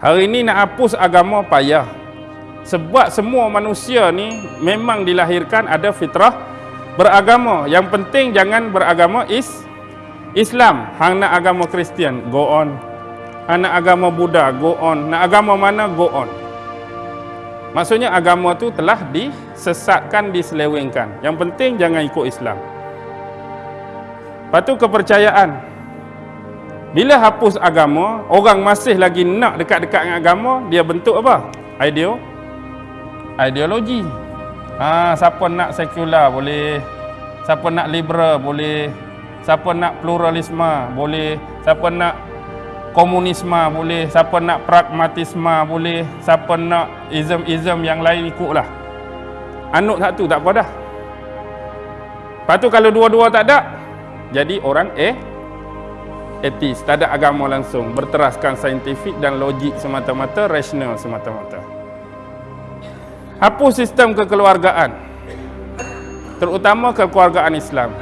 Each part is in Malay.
Hari ini nak hapus agama payah. Sebab semua manusia ni memang dilahirkan ada fitrah beragama. Yang penting jangan beragama is Islam. Hang nak agama Kristian, go on. Hang nak agama Buddha, go on. Nak agama mana, go on. Maksudnya agama tu telah disesatkan, diselewengkan. Yang penting jangan ikut Islam. Lepas tu kepercayaan. Bila hapus agama, orang masih lagi nak dekat-dekat dengan agama, dia bentuk apa? Ideo ideologi. Ha, siapa nak sekular boleh. Siapa nak liberal boleh. Siapa nak pluralisme boleh. Siapa nak komunisme boleh. Siapa nak pragmatisme boleh. Siapa nak ism-ism yang lain ikutlah. Anut satu tak apa dah. Lepas tu kalau dua-dua tak ada, jadi orang eh etis, tak ada agama langsung, berteraskan saintifik dan logik semata-mata, rasional semata-mata. Hapus sistem kekeluargaan. Terutama kekeluargaan Islam.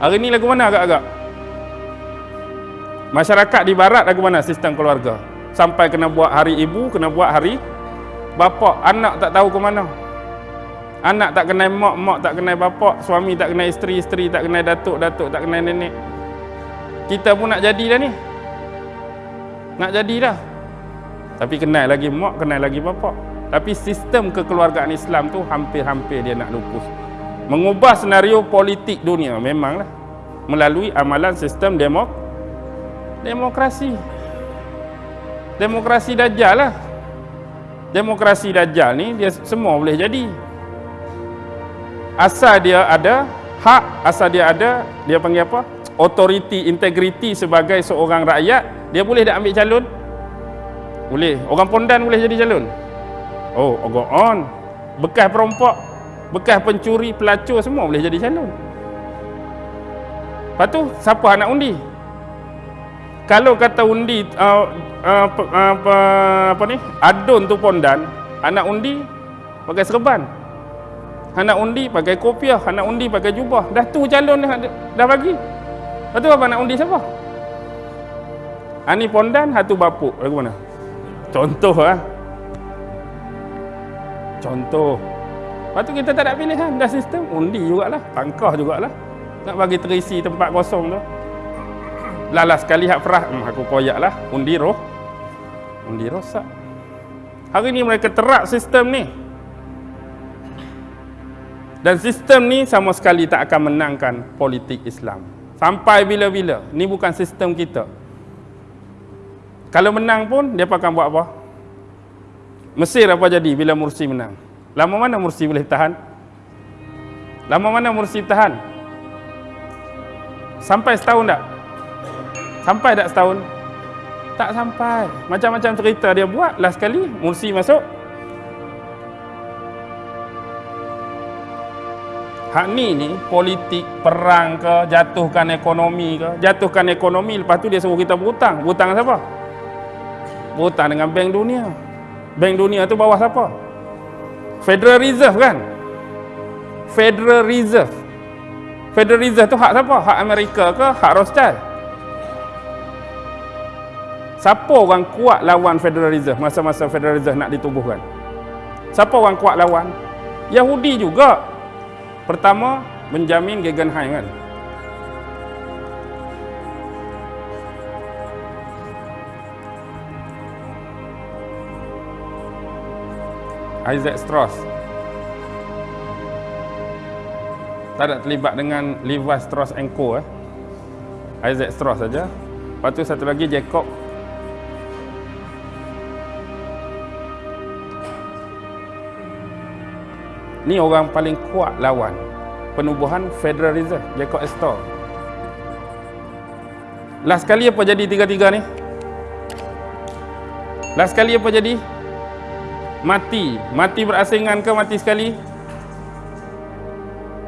Hari ini lagu mana agak-agak? Masyarakat di barat lagu mana sistem keluarga? Sampai kena buat hari ibu, kena buat hari bapa, anak tak tahu ke mana. Anak tak kenal mak, mak tak kenal bapa, suami tak kenal isteri, isteri tak kenal datuk, datuk tak kenal nenek. Kita pun nak jadi dah ni. Nak jadi dah. Tapi kenal lagi mak, kenal lagi bapa. Tapi sistem kekeluargaan Islam tu hampir-hampir dia nak lupus. Mengubah senario politik dunia memanglah melalui amalan sistem demok demokrasi. Demokrasi dajjal lah. Demokrasi dajjal ni dia semua boleh jadi. Asal dia ada hak, asal dia ada dia panggil apa? Autoriti, integriti sebagai seorang rakyat, dia boleh tak ambil calon? Boleh. Orang pondan boleh jadi calon? Oh, go on. Bekas perompak, bekas pencuri, pelacur semua boleh jadi calon. Lepas tu, siapa nak undi? Kalau kata undi uh, uh, uh, apa, apa ni? Adun tu pondan, anak undi pakai serban. Anak undi pakai kopiah, anak undi pakai jubah. Dah tu calon dah, dah bagi. Lepas tu apa nak undi siapa? Ani pondan, hatu bapuk. Lagu mana? Contoh lah. Contoh. Lepas tu kita tak ada pilihan. Dah sistem, undi jugalah. Pangkah jugalah. Nak bagi terisi tempat kosong tu. Lala sekali hak perah. Hmm, aku koyak lah. Undi roh. Undi rosak. Hari ni mereka terak sistem ni. Dan sistem ni sama sekali tak akan menangkan politik Islam. Sampai bila-bila. Ni bukan sistem kita. Kalau menang pun, dia akan buat apa? Mesir apa jadi bila Mursi menang? Lama mana Mursi boleh tahan? Lama mana Mursi tahan? Sampai setahun tak? Sampai tak setahun? Tak sampai. Macam-macam cerita dia buat. Last sekali, Mursi masuk. Hak ni ni politik perang ke jatuhkan ekonomi ke. Jatuhkan ekonomi lepas tu dia suruh kita berhutang. Berhutang siapa? Berhutang dengan bank dunia. Bank dunia tu bawah siapa? Federal Reserve kan? Federal Reserve. Federal Reserve tu hak siapa? Hak Amerika ke? Hak Rothschild? Siapa orang kuat lawan Federal Reserve? Masa-masa Federal Reserve nak ditubuhkan. Siapa orang kuat lawan? Yahudi juga Pertama, menjamin Guggenheim kan. Isaac Strauss. Tak ada terlibat dengan Levi Strauss Co. Eh. Isaac Strauss saja. Lepas tu satu lagi Jacob Ni orang paling kuat lawan penubuhan Federal Reserve, Jacob Astor. Last kali apa jadi tiga-tiga ni? Last kali apa jadi? Mati. Mati berasingan ke mati sekali?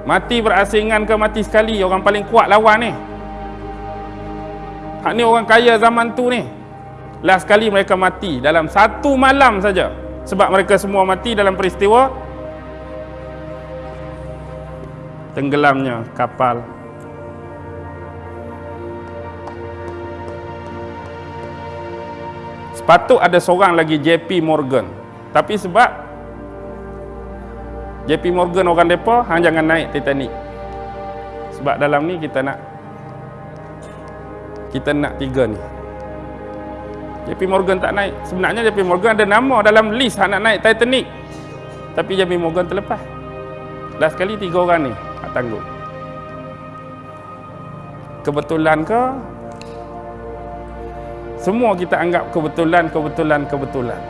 Mati berasingan ke mati sekali? Orang paling kuat lawan ni. Hak ni orang kaya zaman tu ni. Last kali mereka mati dalam satu malam saja. Sebab mereka semua mati dalam peristiwa tenggelamnya kapal. Sepatut ada seorang lagi JP Morgan. Tapi sebab JP Morgan orang depa hang jangan naik Titanic. Sebab dalam ni kita nak kita nak tiga ni. JP Morgan tak naik. Sebenarnya JP Morgan ada nama dalam list hang nak naik Titanic. Tapi JP Morgan terlepas. Last sekali tiga orang ni hak tanggung. Kebetulan ke semua kita anggap kebetulan, kebetulan, kebetulan.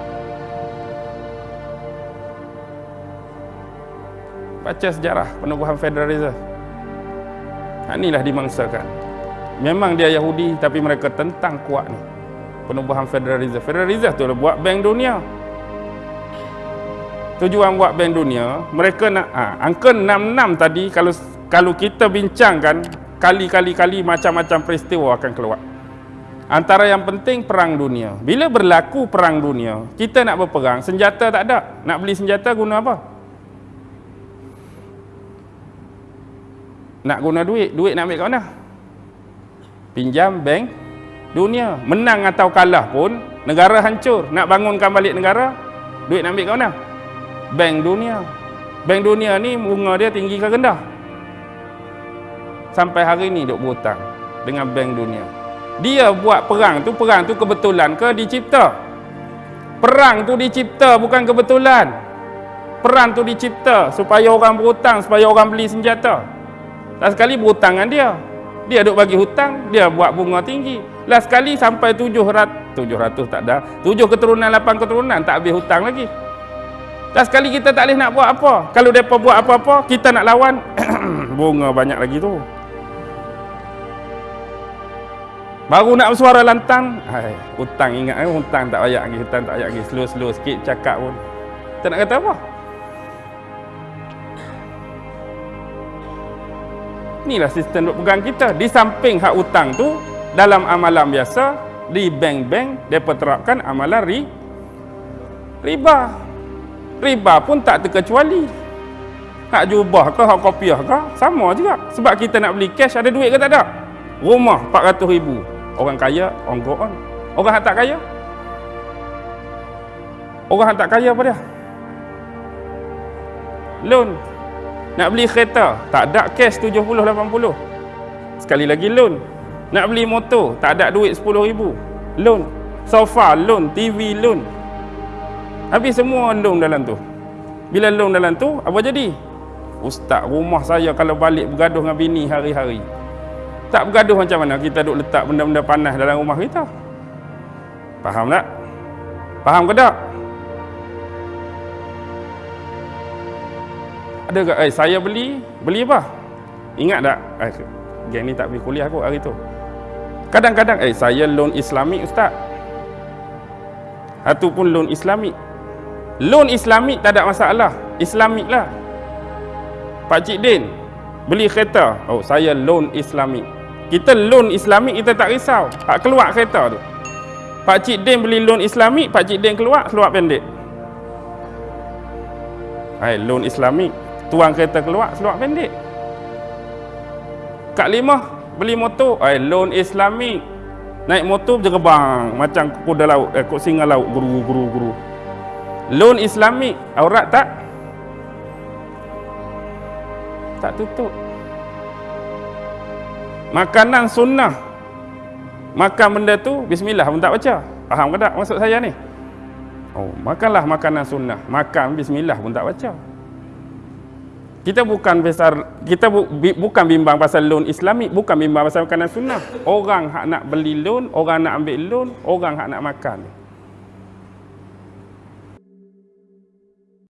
Baca sejarah penubuhan Federal Reserve. Inilah dimangsakan. Memang dia Yahudi tapi mereka tentang kuat ni. Penubuhan Federal Reserve. Federal Reserve tu lah buat bank dunia. Tujuan buat bank dunia, mereka nak ha, angka 66 tadi kalau kalau kita bincangkan kali-kali-kali macam-macam peristiwa akan keluar. Antara yang penting perang dunia. Bila berlaku perang dunia, kita nak berperang, senjata tak ada. Nak beli senjata guna apa? Nak guna duit, duit nak ambil kat mana? Pinjam bank dunia. Menang atau kalah pun, negara hancur. Nak bangunkan balik negara, duit nak ambil kat mana? Bank dunia. Bank dunia ni bunga dia tinggi ke rendah? Sampai hari ni duk berhutang dengan bank dunia. Dia buat perang tu perang tu kebetulan ke dicipta? Perang tu dicipta bukan kebetulan. Perang tu dicipta supaya orang berhutang supaya orang beli senjata. Last sekali berhutang dengan dia. Dia duk bagi hutang dia buat bunga tinggi. Last sekali sampai 700 700 tak ada. 7 keturunan 8 keturunan tak habis hutang lagi last sekali kita tak boleh nak buat apa kalau mereka buat apa-apa kita nak lawan bunga banyak lagi tu Baru nak bersuara lantang, hai, hutang ingat eh, hutang tak payah lagi, hutang tak payah lagi, slow-slow sikit cakap pun. Tak nak kata apa? Inilah sistem duk pegang kita. Di samping hak hutang tu, dalam amalan biasa, di bank-bank, mereka terapkan amalan ri, riba. Riba pun tak terkecuali. Hak jubah ke, hak kopiah ke, sama juga. Sebab kita nak beli cash, ada duit ke tak ada? Rumah 400 ribu. Orang kaya, orang go on. Orang yang tak kaya? Orang yang tak kaya apa dia? Loan. Nak beli kereta, tak ada cash 70 80. Sekali lagi loan. Nak beli motor, tak ada duit 10 ribu. Loan. Sofa loan, TV loan. Habis semua loan dalam tu. Bila loan dalam tu, apa jadi? Ustaz, rumah saya kalau balik bergaduh dengan bini hari-hari. Tak bergaduh macam mana kita duk letak benda-benda panas dalam rumah kita. Faham tak? Faham ke tak? Ada ke? Eh, saya beli, beli apa? Ingat tak? Eh, geng ni tak pergi kuliah aku hari tu. Kadang-kadang, eh, saya loan islamik ustaz. Ataupun loan islamik. Loan islamik tak ada masalah. Islamik lah. Pak Cik Din, beli kereta. Oh, saya loan islamik. Kita loan islamik kita tak risau. Hak keluar kereta tu. Pak Cik Din beli loan islamik, Pak Cik Din keluar, keluar pendek. Hai, loan islamik. Tuang kereta keluar, keluar pendek. Kak Lima beli motor, hai, loan islamik. Naik motor jerebang macam kuda laut, eh, singa laut, guru guru guru. Loan islamik, aurat tak? Tak tutup. Makanan sunnah. Makan benda tu bismillah pun tak baca. Faham ke tak maksud saya ni? Oh, makanlah makanan sunnah. Makan bismillah pun tak baca. Kita bukan besar kita bu, bi, bukan bimbang pasal loan Islamik, bukan bimbang pasal makanan sunnah. Orang hak nak beli loan, orang nak ambil loan, orang hak nak makan.